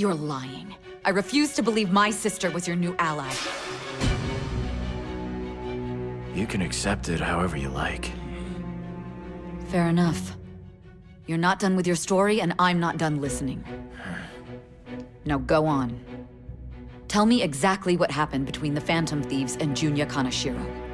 You're lying. I refuse to believe my sister was your new ally. You can accept it however you like. Fair enough. You're not done with your story, and I'm not done listening. Now go on. Tell me exactly what happened between the Phantom Thieves and Junya Kaneshiro.